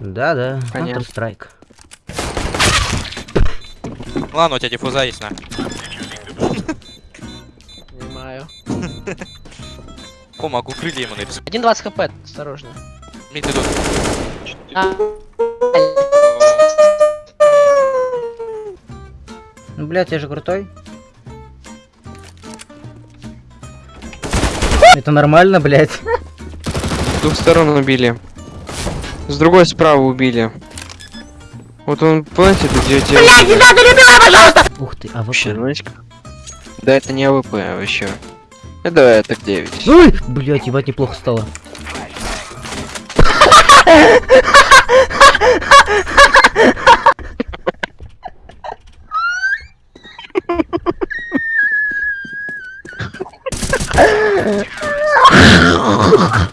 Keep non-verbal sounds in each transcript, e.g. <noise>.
Да-да. Counter-Strike. Ладно, у тебя диффуза есть, на. Понимаю. О, могу крылья ему нарисовать. 1.20 хп, осторожно. Мид идут. А, Ну, блядь, я же крутой. Это нормально, блядь. С двух сторон убили. С другой справа убили. Вот он, помните, это где где Ух ты, а Вообще, вот. знаете как? Да это не АВП, а вообще. Это это 9. Ой, блядь, ебать, неплохо стало.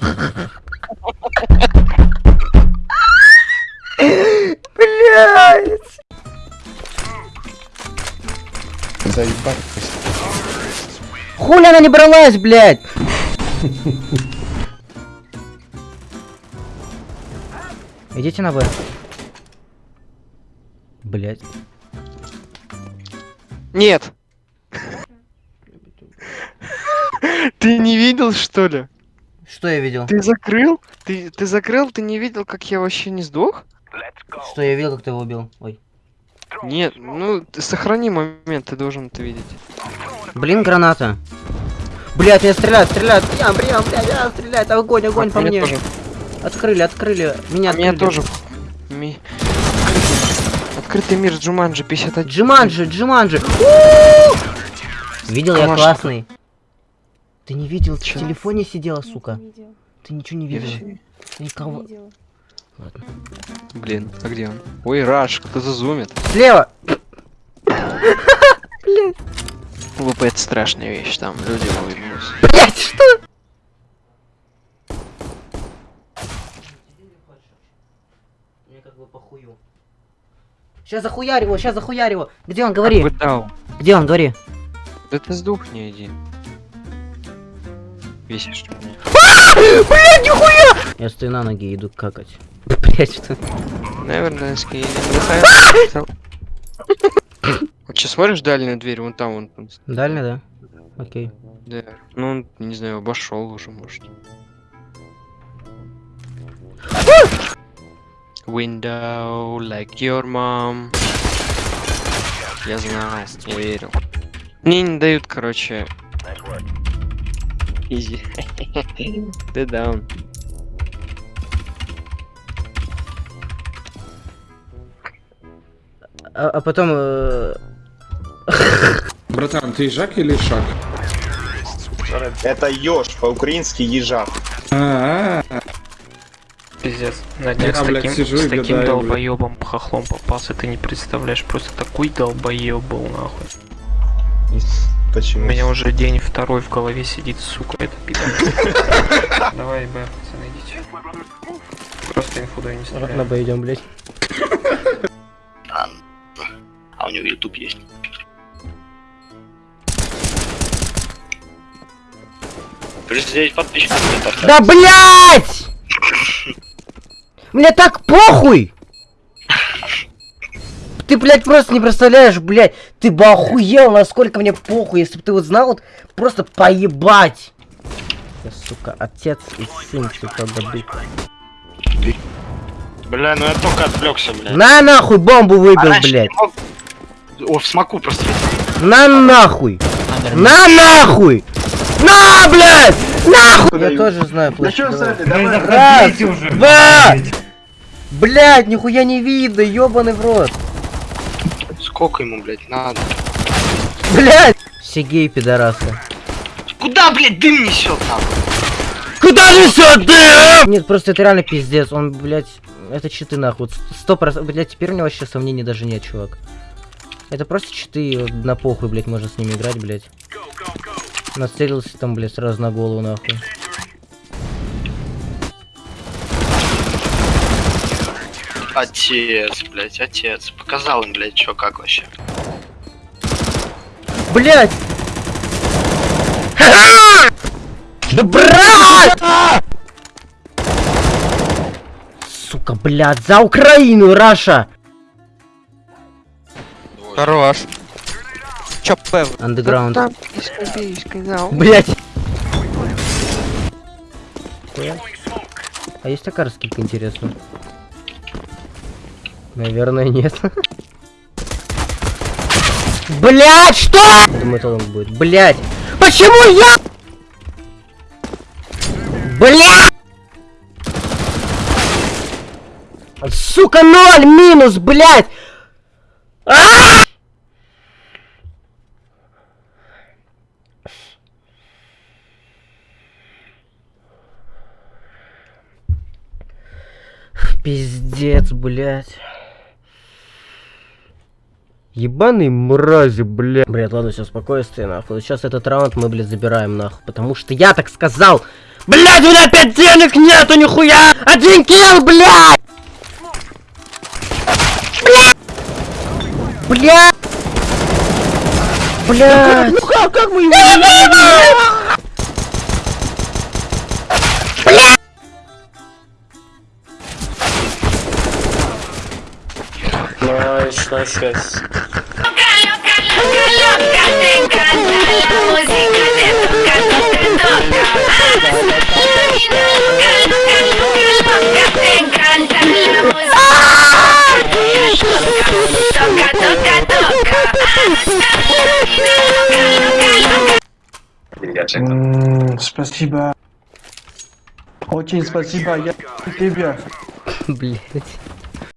<laughs> Блядь. Заебать. Хули она не бралась, блядь? Идите на Б. Блядь. Нет! <laughs> Ты не видел, что ли? Что я видел? Ты закрыл? Ты, ты закрыл? Ты не видел, как я вообще не сдох? Что я видел, как ты его убил? Ой. Нет, ну сохрани момент, ты должен это видеть. Блин, граната. Блядь, меня стреляют, стреляют. Прям, прям, блядь, а, стреляют. Огонь, огонь А, по меня мне. тоже. Открыли, открыли. Меня А меня открыли. тоже. Ми- Открытый мир Джуманджи 51. Джиманджи, Джиманджи. Видел я Камашка. классный. Ты не видел, ты в Чё? телефоне сидела, сука. Ты ничего не Я видела. всё- Ты никого. не видела. Ладно. Блин, а где он? Ой, Раш, кто зазумит. Слева! <laughs> ВП это страшная вещь, там люди улыбнулись. Блять, что? Мне как бы похую. Сейчас захуярь его, сейчас захуярь его. Где он, говори? Где он, говори? Да ты сдохни, иди. Весишь меня. <laughs> Блять, нихуя! Я стою на ноги и иду какать. Блять, что? Наверное, скейли. Вот что, смотришь дальнюю дверь, вон там вон. он. Дальний, да? Окей. Да. Ну, он, не знаю, обошел уже, может. Window like your mom. Я знал, я верил. Мне не дают, короче. Изи. <laughs> Ты даун. А, а потом... э, <laughs> Братан, ты Жак или Шак? Это еж, по-украински ежак. А, Пиздец. На днях Я, с блядь, таким, сижу с таким гадаю, блядь. долбоебом хохлом попался, ты не представляешь, просто такой долбоеб был нахуй. У Почему? меня уже день второй в голове сидит, сука, это пидор. <laughs> Давай, Б, пацаны, идите. Просто инфу дай не На стреляй. Б идем, блять. А у него YouTube есть. Плюс 9 подписчиков мне поставили. Да блять! Мне так похуй! Ты, блядь, просто не представляешь, блядь, ты бы охуел, насколько мне похуй, если бы ты вот знал, вот просто поебать. Я, сука, отец и сын, сука, году. Бля, ну я только отвлекся, бля. На нахуй бомбу А выбил, раньше блядь. мог- О, в смоку просто. На нахуй! На нахуй! На, блядь! Нахуй! Я тоже знаю площадь. Раз, два! Блядь, нихуя не видно, ёбаный в рот. Сколько ему, блядь, надо? Блядь! Все геи пидорасы. Куда, блядь, дым несет нахуй? Куда несет ты? Нет, просто это реально пиздец. Он, блядь, это читы нахуй. Сто процентов. Блядь, теперь у него вообще сомнений даже нет, чувак. Это просто читы, вот на похуй, блядь, можно с ними играть, блядь. Нацелился там, блядь, сразу на голову, нахуй. Отец, блядь, отец. Показал им, блядь, чё, как вообще. Блядь! Да брат! Сука, блядь, за Украину, Раша! Хорош. Чё, Пев? Андеграунд. Да там, сказал. Блять. А есть такая скидка, интересно? Наверное, нет. Блять, что? Думаю, это он будет. Блять. Почему я? Блять! Сука, ноль минус, блять! А! Пиздец, блядь. Ебаные мрази, блядь. Блядь, ладно, все, спокойствие, нахуй. Сейчас этот раунд мы, блядь, забираем, нахуй. Потому что я так сказал. Блядь, у меня опять денег нету, нихуя! Один килл, блядь! Блядь! Блядь! Блядь! Ну как, как мы его Спасибо. Очень спасибо, я тебе. Блядь.